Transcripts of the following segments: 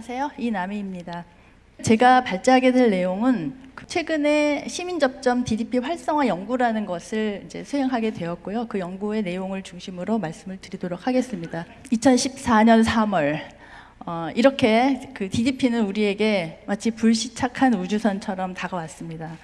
안녕하세요. 이남희입니다. 제가 발제하게 될 내용은 최근에 시민접점 DDP 활성화 연구라는 것을 이제 수행하게 되었고요. 그 연구의 내용을 중심으로 말씀을 드리도록 하겠습니다. 2014년 3월 어, 이렇게 그 DDP는 우리에게 마치 불시착한 우주선처럼 다가왔습니다.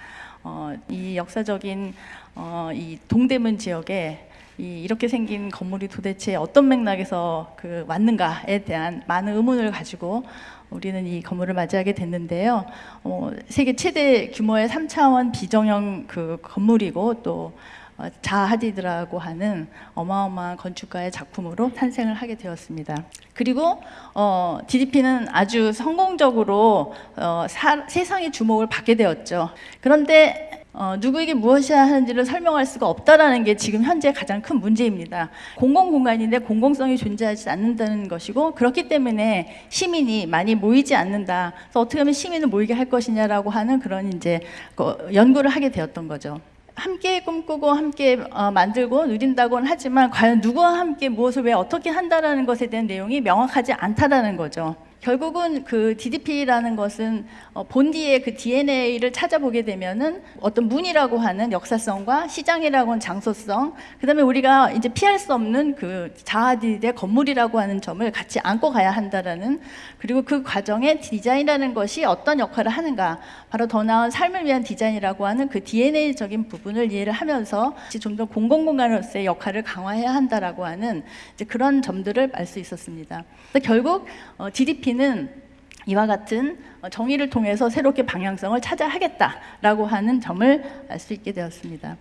어, 이 역사적인 어, 이 동대문 지역에 이 이렇게 생긴 건물이 도대체 어떤 맥락에서 그 왔는가에 대한 많은 의문을 가지고 우리는 이 건물을 맞이하게 됐는데요. 어, 세계 최대 규모의 3차원 비정형 그 건물이고 또 어, 자하디드라고 하는 어마어마한 건축가의 작품으로 탄생을 하게 되었습니다. 그리고 어, DDP는 아주 성공적으로 어, 사, 세상의 주목을 받게 되었죠. 그런데 어, 누구에게 무엇이야 하는지를 설명할 수가 없다라는 게 지금 현재 가장 큰 문제입니다. 공공 공간인데 공공성이 존재하지 않는다는 것이고 그렇기 때문에 시민이 많이 모이지 않는다. 그래서 어떻게 하면 시민을 모이게 할 것이냐라고 하는 그런 이제 그 연구를 하게 되었던 거죠. 함께 꿈꾸고 함께 어, 만들고 누린다고는 하지만 과연 누구와 함께 무엇을 왜 어떻게 한다라는 것에 대한 내용이 명확하지 않다라는 거죠. 결국은 그 DDP라는 것은 어, 본디의 그 DNA를 찾아보게 되면은 어떤 문이라고 하는 역사성과 시장이라고 하는 장소성, 그다음에 우리가 이제 피할 수 없는 그 자아디의 건물이라고 하는 점을 같이 안고 가야 한다라는 그리고 그 과정에 디자인이라는 것이 어떤 역할을 하는가, 바로 더 나은 삶을 위한 디자인이라고 하는 그 DNA적인 부분을 이해를 하면서 좀 더 공공 공간으로서의 역할을 강화해야 한다라고 하는 이제 그런 점들을 알 수 있었습니다. 결국 어, DDP는 이와 같은 어, 정의를 통해서 새롭게 방향성을 찾아 하겠다라고 하는 점을 알 수 있게 되었습니다.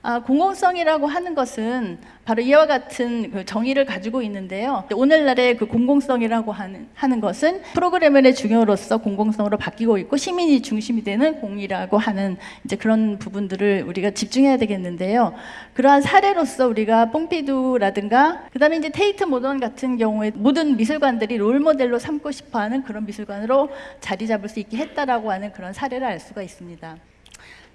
아, 공공성이라고 하는 것은 바로 이와 같은 그 정의를 가지고 있는데요. 오늘날의 그 공공성이라고 하는, 하는 것은 프로그래머의 중요로서 공공성으로 바뀌고 있고 시민이 중심이 되는 공이라고 하는 이제 그런 부분들을 우리가 집중해야 되겠는데요. 그러한 사례로서 우리가 뽕피두라든가 그다음에 이제 테이트 모던 같은 경우에 모든 미술관들이 롤 모델로 삼고 싶어하는 그런 미술관으로 자리 잡을 수 있게 했다라고 하는 그런 사례를 알 수가 있습니다.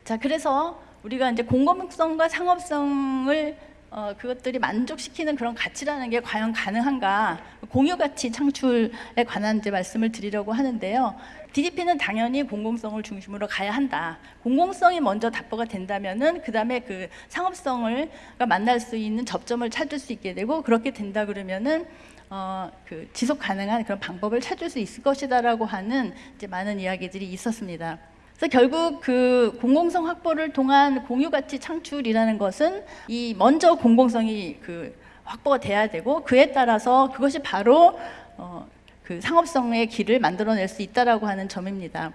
자, 그래서 우리가 이제 공공성과 상업성을 어, 그것들이 만족시키는 그런 가치라는 게 과연 가능한가 공유 가치 창출에 관한 이제 말씀을 드리려고 하는데요. DDP는 당연히 공공성을 중심으로 가야 한다. 공공성이 먼저 답보가 된다면은 그 다음에 그 상업성을 만날 수 있는 접점을 찾을 수 있게 되고 그렇게 된다 그러면은 어, 그 지속 가능한 그런 방법을 찾을 수 있을 것이다라고 하는 이제 많은 이야기들이 있었습니다. 그래서 결국 그 공공성 확보를 통한 공유 가치 창출이라는 것은 이 먼저 공공성이 그 확보가 돼야 되고 그에 따라서 그것이 바로 어, 그 상업성의 길을 만들어낼 수 있다라고 하는 점입니다.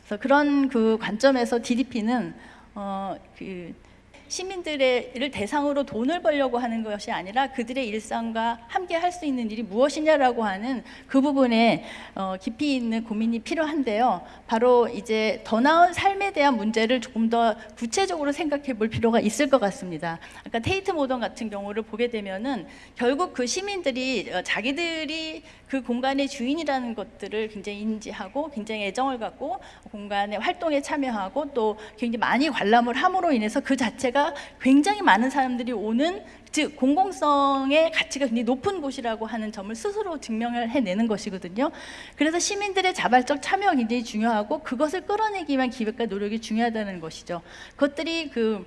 그래서 그런 그 관점에서 DDP는 어, 그 시민들을 대상으로 돈을 벌려고 하는 것이 아니라 그들의 일상과 함께 할 수 있는 일이 무엇이냐라고 하는 그 부분에 어, 깊이 있는 고민이 필요한데요. 바로 이제 더 나은 삶에 대한 문제를 조금 더 구체적으로 생각해 볼 필요가 있을 것 같습니다. 아까 테이트 모던 같은 경우를 보게 되면은 결국 그 시민들이 어, 자기들이 그 공간의 주인이라는 것들을 굉장히 인지하고 굉장히 애정을 갖고 공간의 활동에 참여하고 또 굉장히 많이 관람을 함으로 인해서 그 자체가 굉장히 많은 사람들이 오는 즉 공공성의 가치가 굉장히 높은 곳이라고 하는 점을 스스로 증명을 해내는 것이거든요. 그래서 시민들의 자발적 참여가 굉장히 중요하고 그것을 끌어내기 위한 기획과 노력이 중요하다는 것이죠. 그것들이 그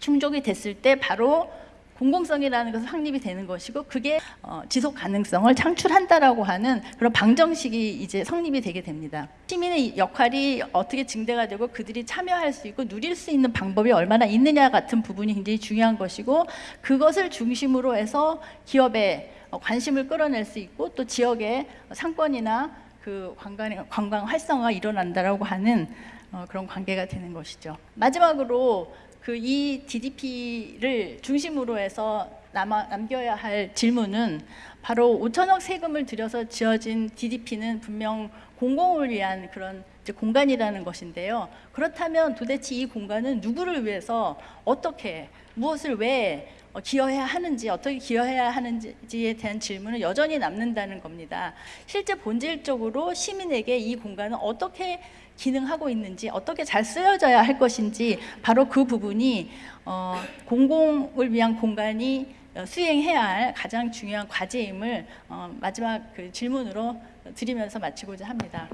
충족이 됐을 때 바로 공공성이라는 것은 확립이 되는 것이고 그게 어, 지속 가능성을 창출한다라고 하는 그런 방정식이 이제 성립이 되게 됩니다. 시민의 역할이 어떻게 증대가 되고 그들이 참여할 수 있고 누릴 수 있는 방법이 얼마나 있느냐 같은 부분이 굉장히 중요한 것이고 그것을 중심으로 해서 기업의 어, 관심을 끌어낼 수 있고 또 지역의 상권이나 그 관광, 관광 활성화가 일어난다라고 하는 어, 그런 관계가 되는 것이죠. 마지막으로 그 이 DDP를 중심으로 해서 남아, 남겨야 할 질문은 바로 5천억 세금을 들여서 지어진 DDP는 분명 공공을 위한 그런 공간이라는 것인데요. 그렇다면 도대체 이 공간은 누구를 위해서 어떻게 무엇을 왜 기여해야 하는지 어떻게 기여해야 하는지에 대한 질문은 여전히 남는다는 겁니다. 실제 본질적으로 시민에게 이 공간은 어떻게 기능하고 있는지 어떻게 잘 쓰여져야 할 것인지 바로 그 부분이 어, 공공을 위한 공간이 어, 수행해야 할 가장 중요한 과제임을 어, 마지막 그 질문으로 드리면서 마치고자 합니다.